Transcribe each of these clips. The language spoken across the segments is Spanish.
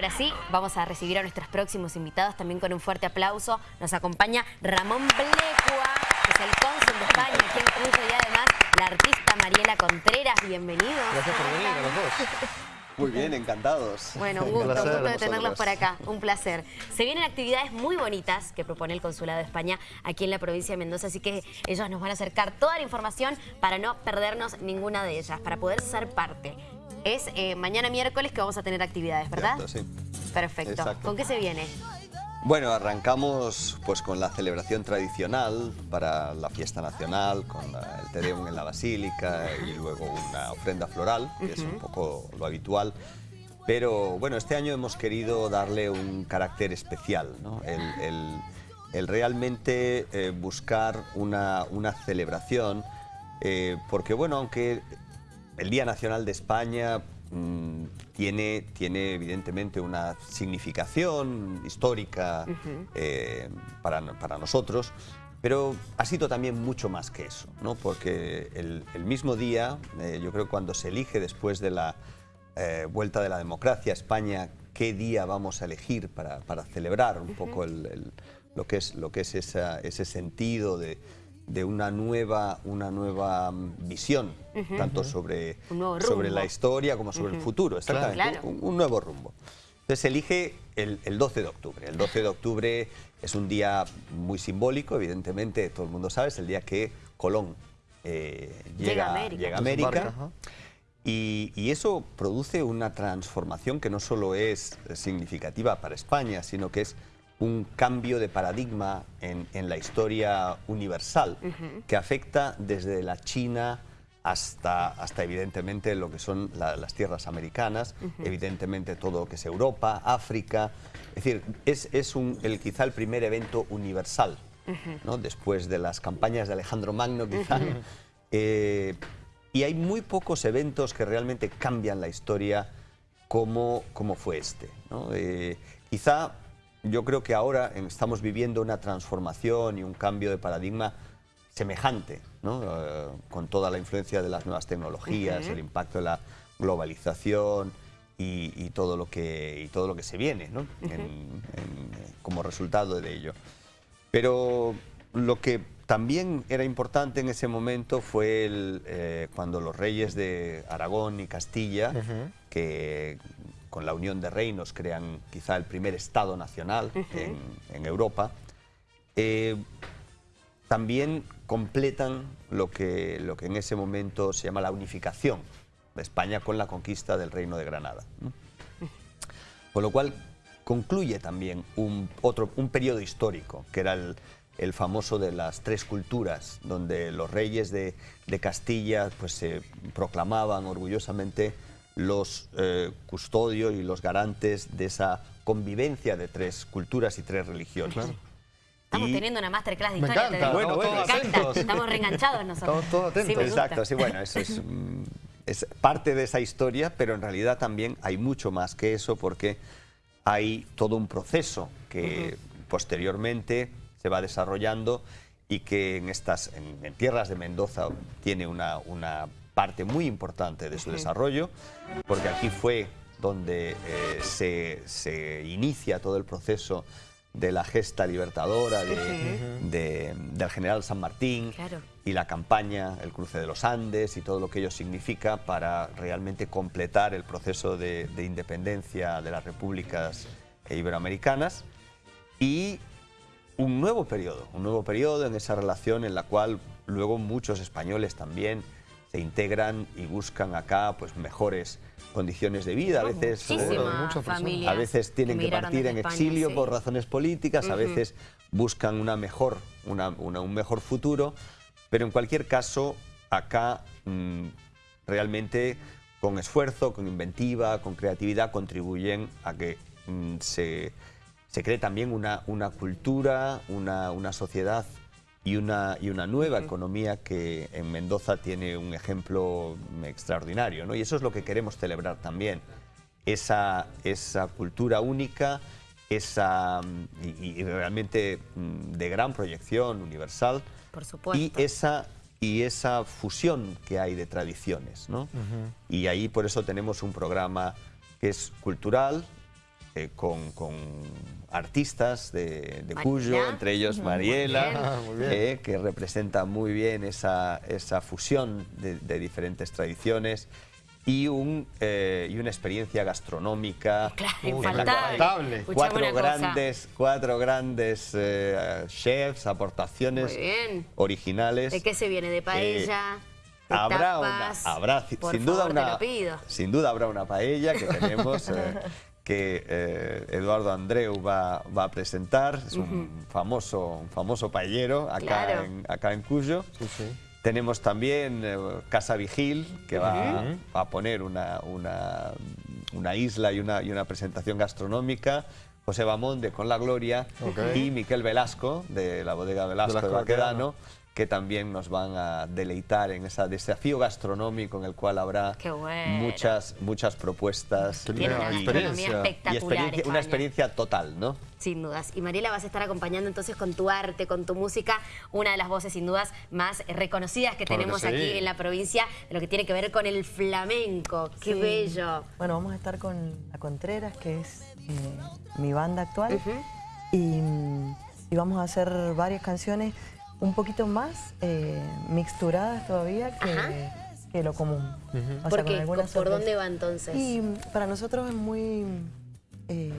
Ahora sí, vamos a recibir a nuestros próximos invitados también con un fuerte aplauso. Nos acompaña Ramón Blecua, que es el cónsul de España aquí en Cuyo y además la artista Mariela Contreras. Bienvenidos. Gracias por venir a los dos. Muy bien, encantados. Bueno, un gusto, un gusto de tenerlos por acá, un placer. Se vienen actividades muy bonitas que propone el Consulado de España aquí en la provincia de Mendoza, así que ellos nos van a acercar toda la información para no perdernos ninguna de ellas, para poder ser parte. Es eh, mañana miércoles que vamos a tener actividades, ¿verdad? Sí. Perfecto. Exacto. ¿Con qué se viene? Bueno, arrancamos pues con la celebración tradicional para la fiesta nacional, con la- el Te Deum en la Basílica y luego una ofrenda floral, que es un poco lo habitual. Pero bueno, este año hemos querido darle un carácter especial, ¿no? El, el- el realmente eh, buscar una, una celebración, eh, porque bueno, aunque el Día Nacional de España mm, tiene, tiene evidentemente una significación histórica eh, para, para nosotros, pero ha sido también mucho más que eso, ¿no? porque el, el mismo día, eh, yo creo que cuando se elige después de la eh, vuelta de la democracia a España, qué día vamos a elegir para, para celebrar un poco el- el- lo que es, lo que es esa- ese sentido de, de una nueva, una nueva mm, visión, tanto sobre, sobre la historia como sobre el futuro, exactamente, Claro. un, un nuevo rumbo. Entonces elige el, el 12 de octubre. El 12 de octubre es un día muy simbólico, evidentemente, todo el mundo sabe, es el día que Colón eh, Llega llega, a América. llega a Desembarca, América. ajá. Y, y eso produce una transformación que no solo es significativa para España, sino que es un cambio de paradigma en, en la historia universal que afecta desde la China hasta, hasta evidentemente lo que son la- las tierras americanas, evidentemente todo lo que es Europa, África. Es decir, es, es un, el, quizá el primer evento universal, ¿no? después de las campañas de Alejandro Magno quizá. Eh, y hay muy pocos eventos que realmente cambian la historia como, como fue este. ¿no? Eh, quizá yo creo que ahora estamos viviendo una transformación y un cambio de paradigma semejante, ¿no? Eh, con toda la influencia de las nuevas tecnologías, el impacto de la globalización y, y todo, lo que, y todo lo que se viene ¿no? En- en- como resultado de ello. Pero lo que también era importante en ese momento fue el, eh, cuando los reyes de Aragón y Castilla, que con la unión de reinos crean quizá el primer Estado nacional en, en Europa, eh, también completan lo que, lo que en ese momento se llama la unificación de España con la conquista del Reino de Granada. Con lo cual concluye también un, otro, un periodo histórico, que era el, el famoso de las tres culturas, donde los reyes de, de Castilla pues, se proclamaban orgullosamente los eh, custodios y los garantes de esa convivencia de tres culturas y tres religiones. Estamos Y- teniendo una masterclass de Me historia. encanta. Bueno, bueno, Me encanta. atentos. Estamos reenganchados nosotros. Estamos todos atentos. Sí. Exacto, sí, bueno, eso es, mm, es parte de esa historia, pero en realidad también hay mucho más que eso porque hay todo un proceso que posteriormente se va desarrollando y que en estas en, en tierras de Mendoza tiene una, una parte muy importante de su desarrollo, porque aquí fue donde eh, se, se inicia todo el proceso de la gesta libertadora de- de- del general San Martín Claro. y la campaña, el cruce de los Andes y todo lo que ello significa para realmente completar el proceso de, de independencia de las repúblicas iberoamericanas. Y un nuevo periodo, un nuevo periodo en esa relación en la cual luego muchos españoles también se integran y buscan acá pues mejores condiciones de vida, a veces a veces tienen que partir en España, exilio sí. por razones políticas, a veces buscan una mejor, una- una- un mejor futuro, pero en cualquier caso, acá mm, realmente con esfuerzo, con inventiva, con creatividad, contribuyen a que mm, se, se cree también una, una cultura, una, una sociedad y una, y una nueva economía que en Mendoza tiene un ejemplo extraordinario. ¿no? Y eso es lo que queremos celebrar también, esa, esa cultura única, esa, mm, y, y realmente mm, de gran proyección universal, Por supuesto. y esa, y esa fusión que hay de tradiciones. ¿no? Y ahí por eso tenemos un programa que es cultural, eh, con, con artistas de, de Mariela. Cuyo, entre ellos Mariela. Ah, muy bien. eh, que representa muy bien esa, esa fusión de, de diferentes tradiciones y, un, eh, y una experiencia gastronómica. Claro, infaltable. Cuatro una grandes, cuatro grandes eh, chefs, aportaciones originales. ¿De qué se viene? ¿De paella? ¿De Habrá, una, tapas? habrá ci- Por sin duda favor, una, lo pido. sin duda habrá una paella que tenemos eh, que eh, Eduardo Andreu va, va a presentar, es un famoso, un famoso paellero acá, Claro. en, acá en Cuyo. Sí, sí. Tenemos también eh, Casa Vigil, que va, va a poner una, una, una isla y una, y una presentación gastronómica. José Bamón de Con la Gloria y Miquel Velasco de la bodega Velasco de, Velasco Baquedano, que también nos van a deleitar en ese desafío gastronómico en el cual habrá bueno. muchas, muchas propuestas Tiene una y- experiencia. y espectacular. experiencia- España. una experiencia total, ¿no? Sin dudas. Y Mariela vas a estar acompañando entonces con tu arte, con tu música, una de las voces sin dudas más reconocidas que Claro que tenemos sí. aquí en la provincia, de lo que tiene que ver con el flamenco. ¡Qué Sí. bello! Bueno, vamos a estar con La Contreras, que es eh, mi banda actual. Y, mm, y vamos a hacer varias canciones un poquito más eh, mixturadas todavía que, lo común. O sea, ¿Por dónde va entonces? Y mm, para nosotros es muy eh,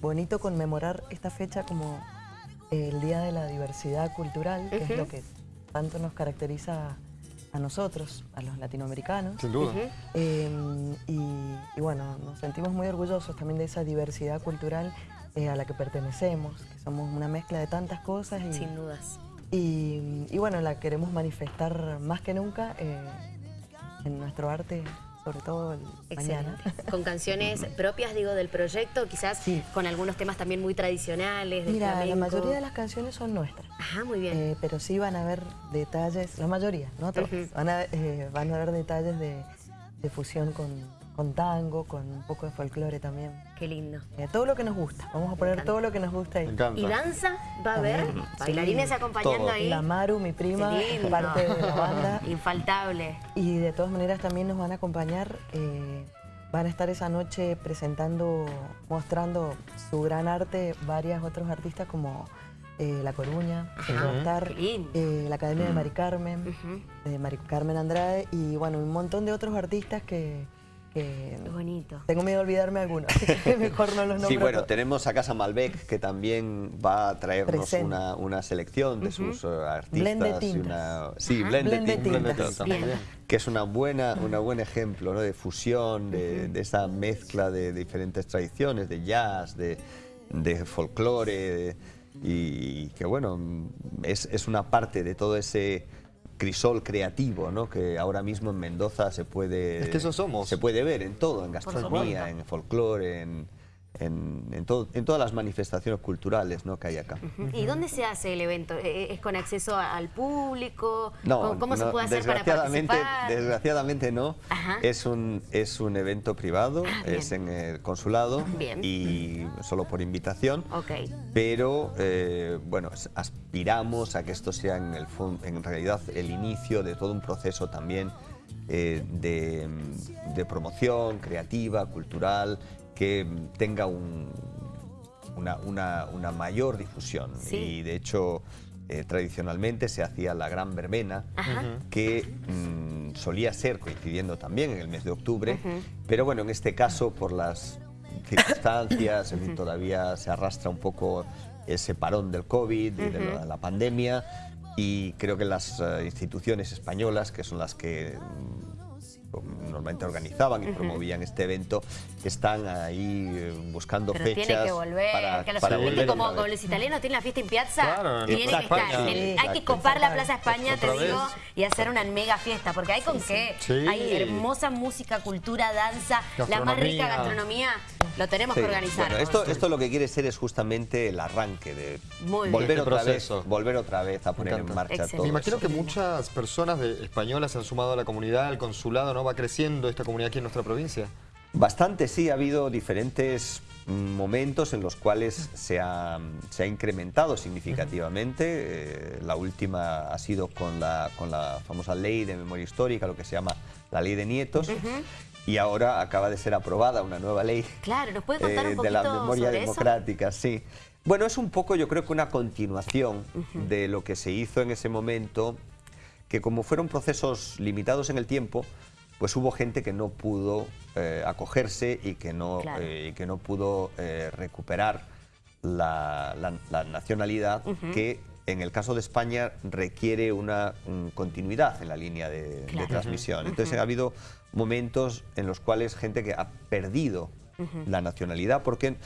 bonito conmemorar esta fecha como el Día de la Diversidad Cultural, que es lo que tanto nos caracteriza a nosotros, a los latinoamericanos. Sin duda. Eh, y, y bueno, nos sentimos muy orgullosos también de esa diversidad cultural eh, a la que pertenecemos, que somos una mezcla de tantas cosas y, Sin dudas. y, y bueno, la queremos manifestar más que nunca eh, en nuestro arte, sobre todo el Excelente. mañana. Con canciones propias, digo, del proyecto, quizás Sí. con algunos temas también muy tradicionales. del Mira, la mayoría de las canciones son nuestras. Ajá, muy bien. Eh, pero sí van a haber detalles, la mayoría, no todos, Ujú. van, a, eh, van a haber detalles de, de fusión con, con tango, con un poco de folclore también. Qué lindo. Eh, todo lo que nos gusta, vamos a poner todo lo que nos gusta ahí. Me encanta. ¿Y danza? ¿Va a haber? Bailarines Sí. acompañando Todo. ahí. La Maru, mi prima, parte de la banda. Infaltable. Y de todas maneras también nos van a acompañar, eh, van a estar esa noche presentando, mostrando su gran arte varias otros artistas como eh, La Coruña, lindo. eh, la Academia de Mari Carmen, de Mari Carmen Andrade y bueno, un montón de otros artistas que, que Qué bonito. tengo miedo de olvidarme algunos, así que mejor no los nombro Sí, bueno, todos. tenemos a Casa Malbec que también va a traernos una, una selección de sus eh, artistas. Blend de y tintas. una- sí, Ajá. blend de Blend de tintas. que es una buena, una buen ejemplo ¿no? de fusión, de, de esa mezcla de diferentes tradiciones, de jazz, de, de folclore, de- y que bueno, es, es una parte de todo ese crisol creativo ¿no? que ahora mismo en Mendoza se puede, Es que eso somos. se puede ver en todo, en gastronomía, en folclore, en, en, en todo- en todas las manifestaciones culturales ¿no? que hay acá. ¿Y dónde se hace el evento? ¿E- ¿Es con acceso al público? ¿Cómo, cómo se no, puede hacer para participar? Desgraciadamente no. Ajá. Es un, es un evento privado, Ah, es en el consulado Bien. y solo por invitación. Ok. Pero eh, bueno, aspiramos a que esto sea en, el, en realidad el inicio de todo un proceso también eh, de, de promoción creativa, cultural, que tenga un, una, una- una mayor difusión. Sí. Y de hecho, eh, tradicionalmente se hacía la gran verbena, Ajá. que mm, solía ser coincidiendo también en el mes de octubre, pero bueno, en este caso por las circunstancias, en fin, todavía se arrastra un poco ese parón del COVID y de la, la pandemia y creo que las eh, instituciones españolas, que son las que mm, normalmente organizaban y promovían este evento, están ahí eh, buscando Pero fechas tiene que volver, para, que los, para viste volver como, como los italianos tienen la fiesta en piazza, Claro, tiene que estar. sí, hay que copar la Plaza España, te digo, vez. y hacer una mega fiesta, porque hay con qué. Sí. Hay hermosa música, cultura, danza, la más rica Gastronomía. Lo tenemos Sí, que organizar. Bueno, esto, esto lo que quiere ser es justamente el arranque de Muy volver Este otra vez, volver otra vez a poner en marcha Excelente. todo. Me imagino eso. que muchas personas de- españolas se han sumado a la comunidad, al consulado, ¿no? Va creciendo esta comunidad aquí en nuestra provincia. Bastante, sí, ha habido diferentes momentos en los cuales se ha, se ha incrementado significativamente. Eh, la última ha sido con la, con la famosa ley de memoria histórica, lo que se llama la ley de nietos. Y ahora acaba de ser aprobada una nueva ley claro, ¿nos puede contar un eh, de la memoria sobre democrática, sí. Bueno, es un poco yo creo que una continuación de lo que se hizo en ese momento, que como fueron procesos limitados en el tiempo, pues hubo gente que no pudo eh, acogerse y que no, Claro. eh, y que no pudo recuperar la, la- la nacionalidad que en el caso de España requiere una mm, continuidad en la línea de, de Claro. transmisión. Entonces ha habido momentos en los cuales gente que ha perdido la nacionalidad porque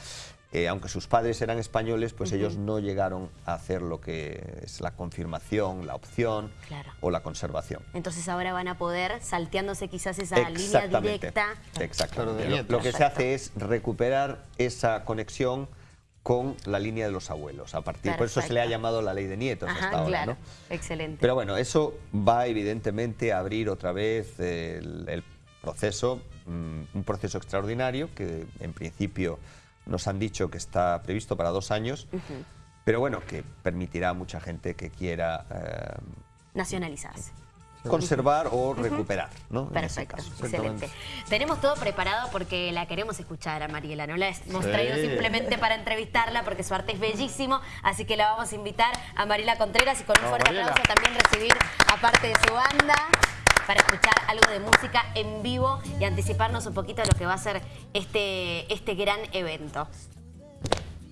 eh, aunque sus padres eran españoles, pues ellos no llegaron a hacer lo que es la confirmación, la opción Claro. o la conservación. Entonces ahora van a poder, salteándose quizás esa línea Exactamente. directa. Exactamente. De Lo-. Lo, que se hace es recuperar esa conexión con la línea de los abuelos. A partir, por eso se le ha llamado la ley de nietos Ajá, hasta ahora, claro. ¿no? Excelente. Pero bueno, eso va evidentemente a abrir otra vez el, el proceso, mm, un proceso extraordinario que en principio nos han dicho que está previsto para dos años, pero bueno, que permitirá a mucha gente que quiera eh, Nacionalizarse. Conservar o recuperar, ¿no? Perfecto, caso. excelente. Tenemos todo preparado porque la queremos escuchar a Mariela, no la hemos Sí. traído simplemente para entrevistarla porque su arte es bellísimo, así que la vamos a invitar a Mariela Contreras y con un fuerte Mariela. aplauso también recibir a parte de su banda para escuchar algo de música en vivo y anticiparnos un poquito de lo que va a ser este, este gran evento.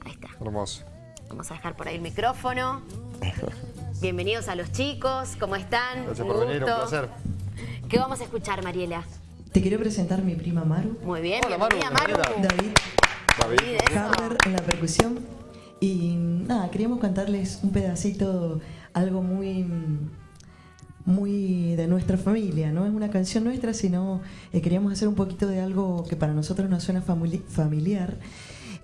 Ahí está. Hermoso. Vamos a dejar por ahí el micrófono. Bienvenidos a los chicos, ¿cómo están? Gracias por venir, un gusto. placer. ¿Qué vamos a escuchar, Mariela? Te quiero presentar a mi prima Maru, Muy bien, Hola, Maru, bienvenida, Maru. David David. Carver en la percusión. Y nada, queríamos cantarles un pedacito, algo muy, muy de nuestra familia. No es una canción nuestra, sino eh, queríamos hacer un poquito de algo que para nosotros nos suena famili- familiar.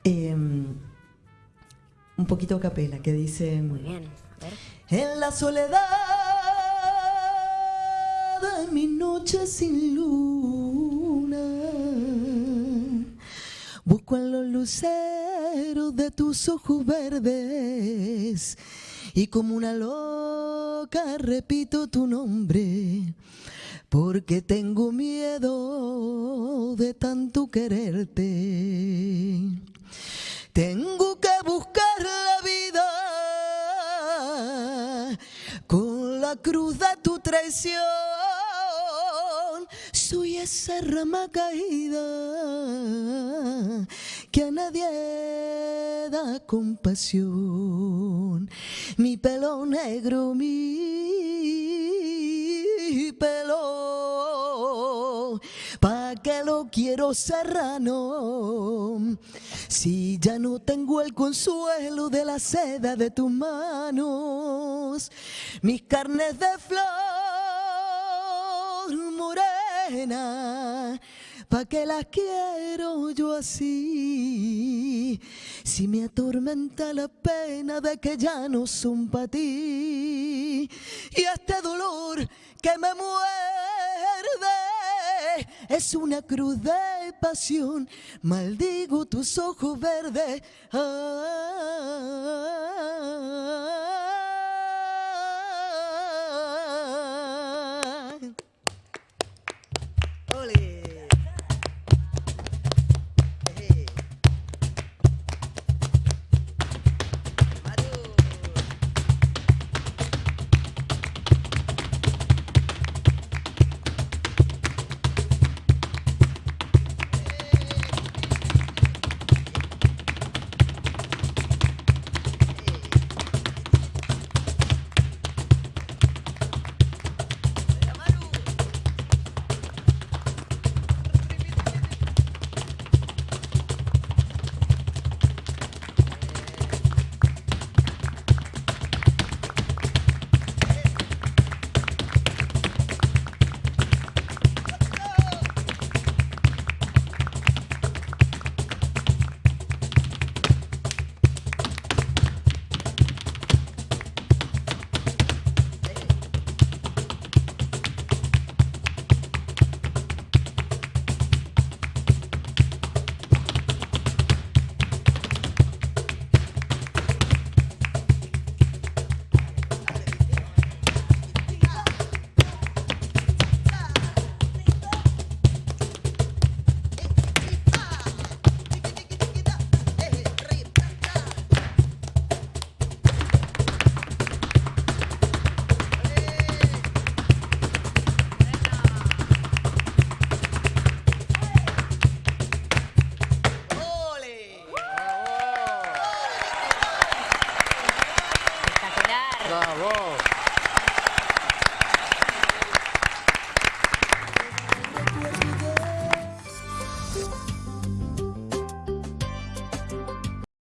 Eh, un poquito a capela, que dice... Muy bien, a ver. En la soledad de mi noche sin luna, busco en los luceros de tus ojos verdes y como una loca repito tu nombre. Porque tengo miedo de tanto quererte. Tengo que buscar la cruz de tu traición. Soy esa rama caída que a nadie da compasión. Mi pelo negro, mi pelo, pa' que lo quiero serrano. Si ya no tengo el consuelo de la seda de tus manos, mis carnes de flor morena, ¿pa' que las quiero yo así? Si me atormenta la pena de que ya no son para ti, y este dolor que me muerde es una cruz de pasión. Maldigo tus ojos verdes. Ah.